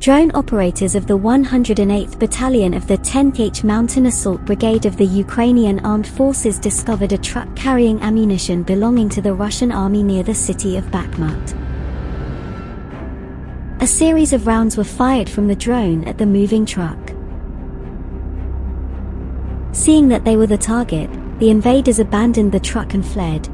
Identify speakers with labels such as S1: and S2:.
S1: Drone operators of the 108th Battalion of the 10th Mountain Assault Brigade of the Ukrainian Armed Forces discovered a truck carrying ammunition belonging to the Russian army near the city of Bakhmut. A series of rounds were fired from the drone at the moving truck. Seeing that they were the target, the invaders abandoned the truck and fled,